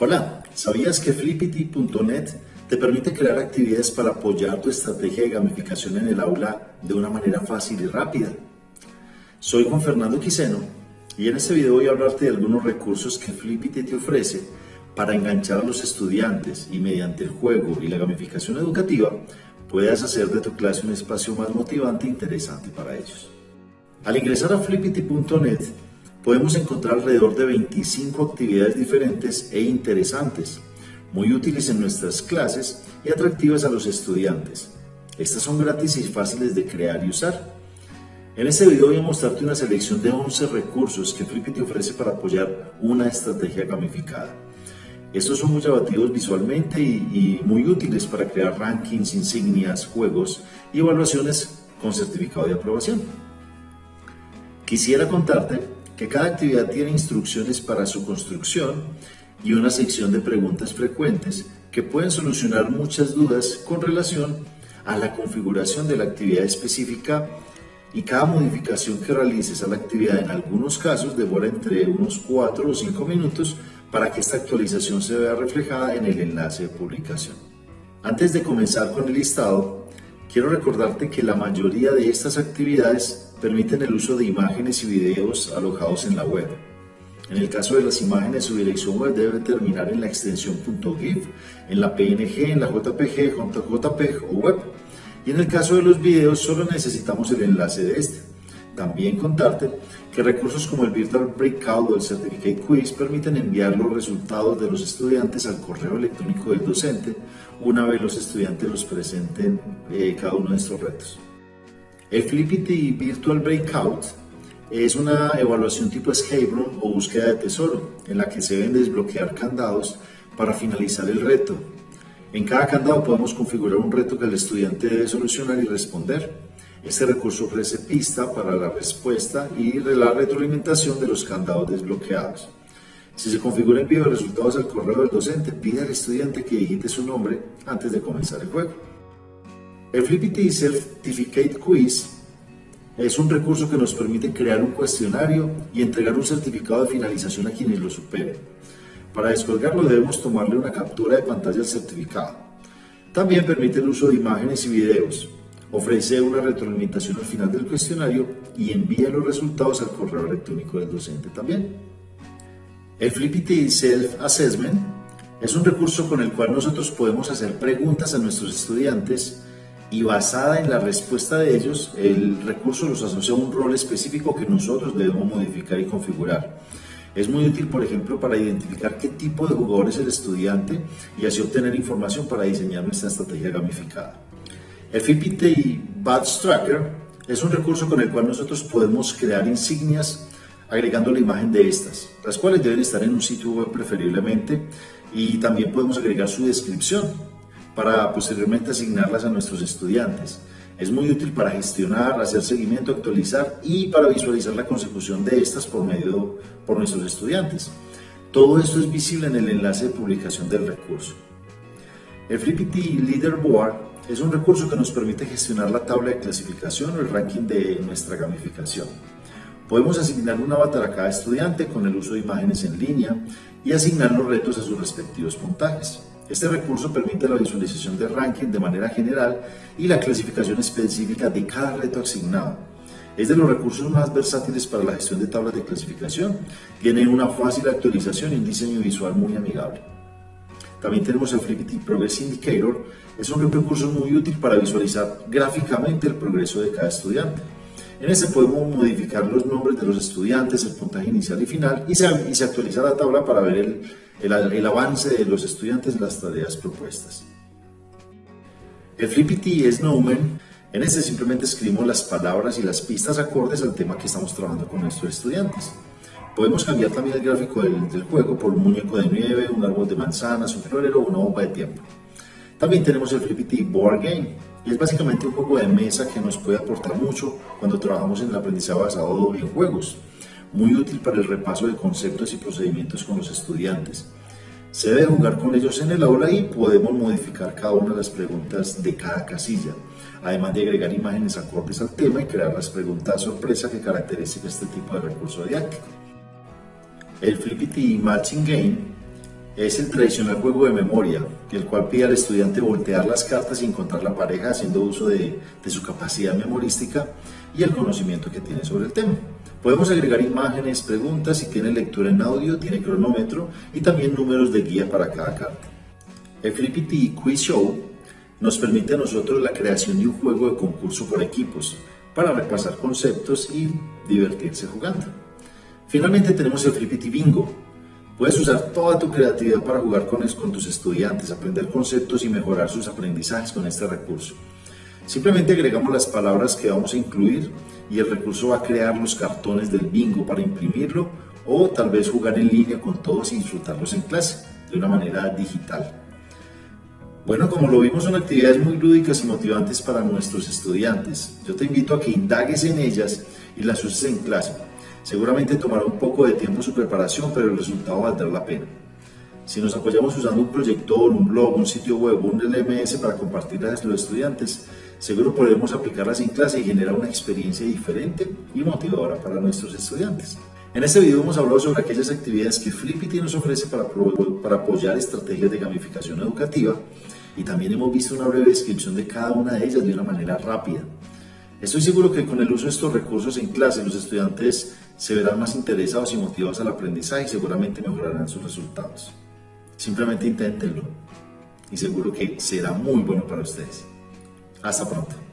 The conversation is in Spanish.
Hola, ¿sabías que Flippity.net te permite crear actividades para apoyar tu estrategia de gamificación en el aula de una manera fácil y rápida? Soy Juan Fernando Quiseno y en este video voy a hablarte de algunos recursos que Flippity te ofrece para enganchar a los estudiantes y mediante el juego y la gamificación educativa puedas hacer de tu clase un espacio más motivante e interesante para ellos. Al ingresar a flippity.net podemos encontrar alrededor de 25 actividades diferentes e interesantes, muy útiles en nuestras clases y atractivas a los estudiantes. Estas son gratis y fáciles de crear y usar. En este video voy a mostrarte una selección de 11 recursos que Flippity ofrece para apoyar una estrategia gamificada. Estos son muy llamativos visualmente y, y muy útiles para crear rankings, insignias, juegos y evaluaciones con certificado de aprobación. Quisiera contarte que cada actividad tiene instrucciones para su construcción y una sección de preguntas frecuentes que pueden solucionar muchas dudas con relación a la configuración de la actividad específica y cada modificación que realices a la actividad en algunos casos demora entre unos 4 o 5 minutos para que esta actualización se vea reflejada en el enlace de publicación. Antes de comenzar con el listado, quiero recordarte que la mayoría de estas actividades permiten el uso de imágenes y videos alojados en la web. En el caso de las imágenes, su dirección web debe terminar en la extensión .gif, en la PNG, en la JPG, JPEG o web. Y en el caso de los videos, solo necesitamos el enlace de este. También contarte que recursos como el Virtual Breakout o el Certificate Quiz permiten enviar los resultados de los estudiantes al correo electrónico del docente una vez los estudiantes los presenten eh, cada uno de estos retos. El Flippity Virtual Breakout es una evaluación tipo escape room o búsqueda de tesoro, en la que se deben desbloquear candados para finalizar el reto. En cada candado podemos configurar un reto que el estudiante debe solucionar y responder. Este recurso ofrece pista para la respuesta y la retroalimentación de los candados desbloqueados. Si se configura envío de resultados al correo del docente, pide al estudiante que digite su nombre antes de comenzar el juego. El Flippity Certificate Quiz es un recurso que nos permite crear un cuestionario y entregar un certificado de finalización a quienes lo superen. Para descolgarlo debemos tomarle una captura de pantalla al certificado. También permite el uso de imágenes y videos. Ofrece una retroalimentación al final del cuestionario y envía los resultados al correo electrónico del docente también. El Flippity Self Assessment es un recurso con el cual nosotros podemos hacer preguntas a nuestros estudiantes y basada en la respuesta de ellos, el recurso los asocia a un rol específico que nosotros debemos modificar y configurar. Es muy útil, por ejemplo, para identificar qué tipo de jugador es el estudiante y así obtener información para diseñar nuestra estrategia gamificada. El FIPT Badge Tracker es un recurso con el cual nosotros podemos crear insignias agregando la imagen de estas, las cuales deben estar en un sitio web preferiblemente y también podemos agregar su descripción para posteriormente asignarlas a nuestros estudiantes. Es muy útil para gestionar, hacer seguimiento, actualizar y para visualizar la consecución de estas por medio por nuestros estudiantes. Todo esto es visible en el enlace de publicación del recurso. El Flippity Leaderboard es un recurso que nos permite gestionar la tabla de clasificación o el ranking de nuestra gamificación. Podemos asignar un avatar a cada estudiante con el uso de imágenes en línea y asignar los retos a sus respectivos puntajes. Este recurso permite la visualización de ranking de manera general y la clasificación específica de cada reto asignado. Es de los recursos más versátiles para la gestión de tablas de clasificación. Tiene una fácil actualización y un diseño visual muy amigable. También tenemos el Flippity Progress Indicator. Es un recurso muy útil para visualizar gráficamente el progreso de cada estudiante. En este podemos modificar los nombres de los estudiantes, el puntaje inicial y final y se, y se actualiza la tabla para ver el, el, avance de los estudiantes en las tareas propuestas. El Flippity Snowman, en este simplemente escribimos las palabras y las pistas acordes al tema que estamos trabajando con nuestros estudiantes. Podemos cambiar también el gráfico del, del juego por un muñeco de nieve, un árbol de manzanas, un florero o una bomba de tiempo. También tenemos el Flippity Board Game, y es básicamente un juego de mesa que nos puede aportar mucho cuando trabajamos en el aprendizaje basado en juegos muy útil para el repaso de conceptos y procedimientos con los estudiantes. Se debe jugar con ellos en el aula y podemos modificar cada una de las preguntas de cada casilla, además de agregar imágenes acordes al tema y crear las preguntas sorpresa que caracterizan este tipo de recurso didáctico. El Flippity Matching Game es el tradicional juego de memoria, el cual pide al estudiante voltear las cartas y encontrar la pareja haciendo uso de, de su capacidad memorística y el conocimiento que tiene sobre el tema. Podemos agregar imágenes, preguntas, si tiene lectura en audio, tiene cronómetro y también números de guía para cada carta. El Flippity Quiz Show nos permite a nosotros la creación de un juego de concurso por equipos para repasar conceptos y divertirse jugando. Finalmente tenemos el Flippity Bingo. Puedes usar toda tu creatividad para jugar con, tus estudiantes, aprender conceptos y mejorar sus aprendizajes con este recurso. Simplemente agregamos las palabras que vamos a incluir y el recurso va a crear los cartones del bingo para imprimirlo o tal vez jugar en línea con todos y disfrutarlos en clase de una manera digital. Bueno, como lo vimos, son actividades muy lúdicas y motivantes para nuestros estudiantes. Yo te invito a que indagues en ellas y las uses en clase. Seguramente tomará un poco de tiempo su preparación, pero el resultado valdrá la pena. Si nos apoyamos usando un proyector, un blog, un sitio web, un LMS para compartirlas a los estudiantes, seguro podremos aplicarlas en clase y generar una experiencia diferente y motivadora para nuestros estudiantes. En este video hemos hablado sobre aquellas actividades que Flippity nos ofrece para, para apoyar estrategias de gamificación educativa y también hemos visto una breve descripción de cada una de ellas de una manera rápida. Estoy seguro que con el uso de estos recursos en clase los estudiantes se verán más interesados y motivados al aprendizaje y seguramente mejorarán sus resultados. Simplemente inténtenlo y seguro que será muy bueno para ustedes. Hasta pronto.